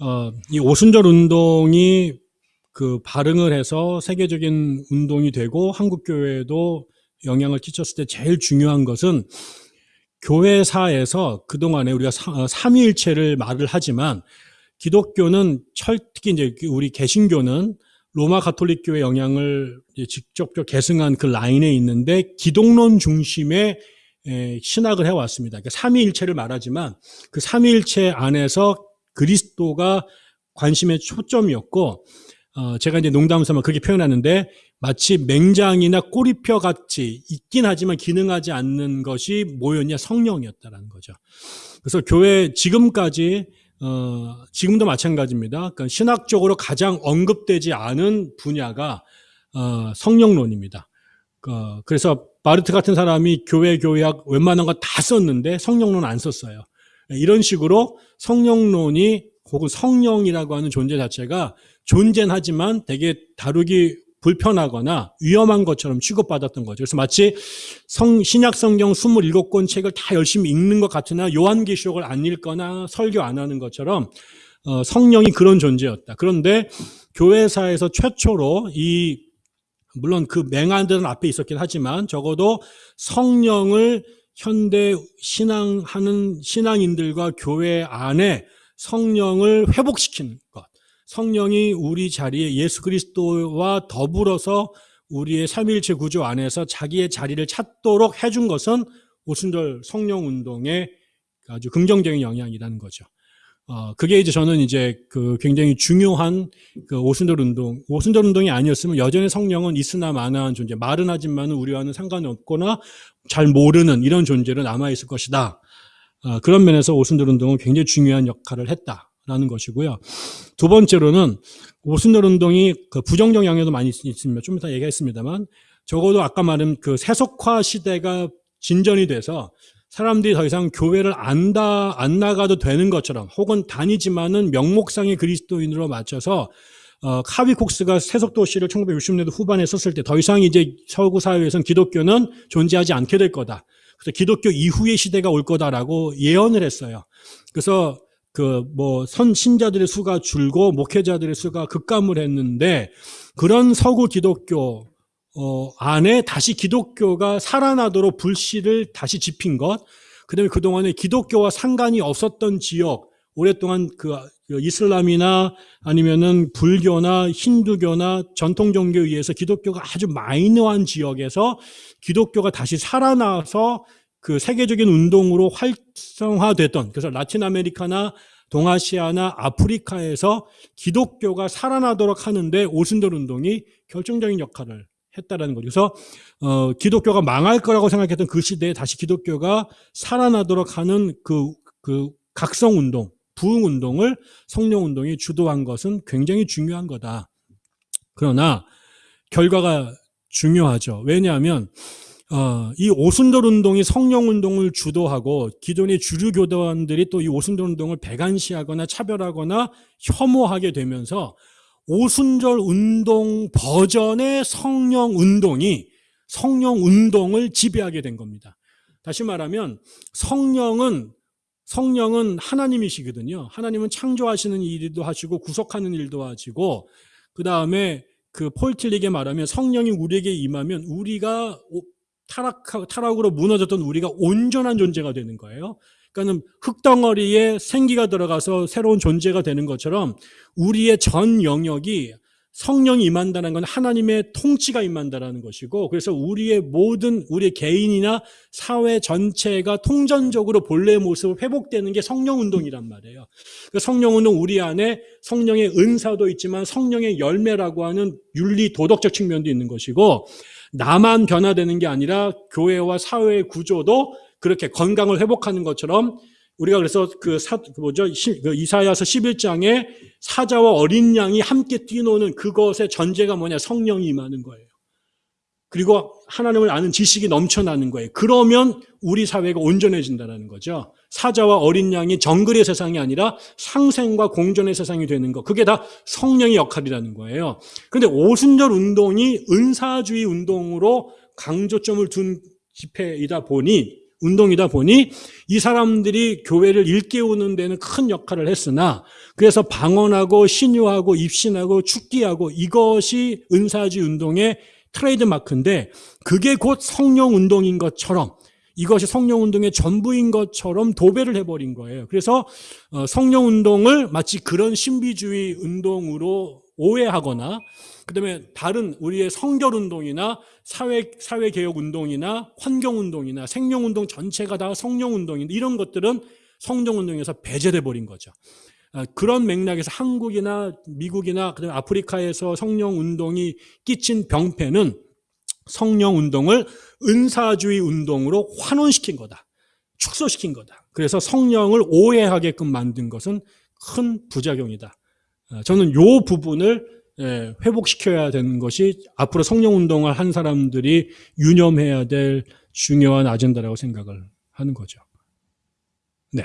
어, 이 오순절 운동이 그 발흥을 해서 세계적인 운동이 되고 한국 교회에도 영향을 끼쳤을 때 제일 중요한 것은 교회사에서 그동안에 우리가 어, 삼위일체를 말을 하지만 기독교는 철, 특히 이제 우리 개신교는 로마 가톨릭 교회 영향을 직접적 계승한 그 라인에 있는데 기독론 중심의 신학을 해왔습니다. 그러니까 삼위일체를 말하지만 그 삼위일체 안에서 그리스도가 관심의 초점이었고 어, 제가 이제 농담 삼아 그렇게 표현하는데 마치 맹장이나 꼬리뼈 같이 있긴 하지만 기능하지 않는 것이 뭐였냐 성령이었다라는 거죠. 그래서 교회 지금까지 어, 지금도 마찬가지입니다. 그러니까 신학적으로 가장 언급되지 않은 분야가 어, 성령론입니다. 어, 그래서 바르트 같은 사람이 교회 교회학 웬만한 거 다 썼는데 성령론 안 썼어요. 이런 식으로 성령론이 혹은 성령이라고 하는 존재 자체가 존재는 하지만 되게 다루기 불편하거나 위험한 것처럼 취급받았던 거죠. 그래서 마치 성, 신약 성경 27권 책을 다 열심히 읽는 것 같으나 요한계시록을 안 읽거나 설교 안 하는 것처럼 어, 성령이 그런 존재였다. 그런데 교회사에서 최초로 이 물론 그 맹한들은 앞에 있었긴 하지만 적어도 성령을 현대 신앙하는 신앙인들과 교회 안에 성령을 회복시키는 것. 성령이 우리 자리에 예수 그리스도와 더불어서 우리의 삼일체 구조 안에서 자기의 자리를 찾도록 해준 것은 오순절 성령 운동의 아주 긍정적인 영향이라는 거죠. 어, 그게 이제 저는 이제 그 굉장히 중요한 그 오순절 운동, 오순절 운동이 아니었으면 여전히 성령은 있으나 마나한 존재, 말은 하지만 우리와는 상관이 없거나 잘 모르는 이런 존재로 남아있을 것이다. 어, 그런 면에서 오순절 운동은 굉장히 중요한 역할을 했다. 라는 것이고요. 두 번째로는 오순절 운동이 그 부정적 영향도 많이 있습니다. 좀 이따 얘기했습니다만 적어도 아까 말한 그 세속화 시대가 진전이 돼서 사람들이 더 이상 교회를 안다, 안 나가도 되는 것처럼 혹은 다니지만은 명목상의 그리스도인으로 맞춰서 어, 카비 콕스가 세속도 시를 1960년대 후반에 썼을 때 더 이상 이제 서구 사회에서는 기독교는 존재하지 않게 될 거다. 그래서 기독교 이후의 시대가 올 거다라고 예언을 했어요. 그래서 그 뭐 선신자들의 수가 줄고 목회자들의 수가 급감을 했는데 그런 서구 기독교 어 안에 다시 기독교가 살아나도록 불씨를 다시 지핀 것, 그 다음에 그동안에 기독교와 상관이 없었던 지역, 오랫동안 그, 그 이슬람이나 아니면은 불교나 힌두교나 전통 종교에 의해서 기독교가 아주 마이너한 지역에서 기독교가 다시 살아나서 그 세계적인 운동으로 활성화됐던 그래서 라틴 아메리카나 동아시아나 아프리카에서 기독교가 살아나도록 하는데 오순절 운동이 결정적인 역할을 했다라는 거죠. 그래서 어, 기독교가 망할 거라고 생각했던 그 시대에 다시 기독교가 살아나도록 하는 그, 그 각성 운동, 부흥 운동을 성령 운동이 주도한 것은 굉장히 중요한 거다. 그러나 결과가 중요하죠. 왜냐하면 어, 이 오순절 운동이 성령 운동을 주도하고 기존의 주류 교단들이 또 이 오순절 운동을 배관시하거나 차별하거나 혐오하게 되면서 오순절 운동 버전의 성령 운동이 성령 운동을 지배하게 된 겁니다. 다시 말하면 성령은 성령은 하나님이시거든요. 하나님은 창조하시는 일도 하시고 구속하는 일도 하시고 그 다음에 그 폴틸릭에 말하면 성령이 우리에게 임하면 우리가 타락, 타락으로 무너졌던 우리가 온전한 존재가 되는 거예요. 그러니까 흙덩어리에 생기가 들어가서 새로운 존재가 되는 것처럼 우리의 전 영역이 성령이 임한다는 건 하나님의 통치가 임한다는 것이고 그래서 우리의 모든 우리 개인이나 사회 전체가 통전적으로 본래의 모습을 회복되는 게 성령 운동이란 말이에요. 그 성령 운동 우리 안에 성령의 은사도 있지만 성령의 열매라고 하는 윤리 도덕적 측면도 있는 것이고 나만 변화되는 게 아니라 교회와 사회의 구조도 그렇게 건강을 회복하는 것처럼 우리가 그래서 그 사, 그 뭐죠? 그 이사야서 11장에 사자와 어린 양이 함께 뛰노는 그것의 전제가 뭐냐? 성령이 임하는 거예요. 그리고 하나님을 아는 지식이 넘쳐나는 거예요. 그러면 우리 사회가 온전해진다는 거죠. 사자와 어린 양이 정글의 세상이 아니라 상생과 공존의 세상이 되는 것. 그게 다 성령의 역할이라는 거예요. 그런데 오순절 운동이 은사주의 운동으로 강조점을 둔 집회이다 보니 운동이다 보니 이 사람들이 교회를 일깨우는 데는 큰 역할을 했으나 그래서 방언하고 신유하고 입신하고 축기하고 이것이 은사주의 운동의 트레이드 마크인데 그게 곧 성령 운동인 것처럼 이것이 성령 운동의 전부인 것처럼 도배를 해버린 거예요. 그래서 어, 성령 운동을 마치 그런 신비주의 운동으로 오해하거나 그다음에 다른 우리의 성결 운동이나 사회 사회 개혁 운동이나 환경 운동이나 생명 운동 전체가 다 성령 운동인 이런 것들은 성령 운동에서 배제돼 버린 거죠. 아, 그런 맥락에서 한국이나 미국이나 그다음에 아프리카에서 성령 운동이 끼친 병폐는 성령 운동을 은사주의 운동으로 환원시킨 거다. 축소시킨 거다. 그래서 성령을 오해하게끔 만든 것은 큰 부작용이다. 아, 저는 이 부분을 예, 회복시켜야 되는 것이 앞으로 성령 운동을 한 사람들이 유념해야 될 중요한 아젠다라고 생각을 하는 거죠. 네.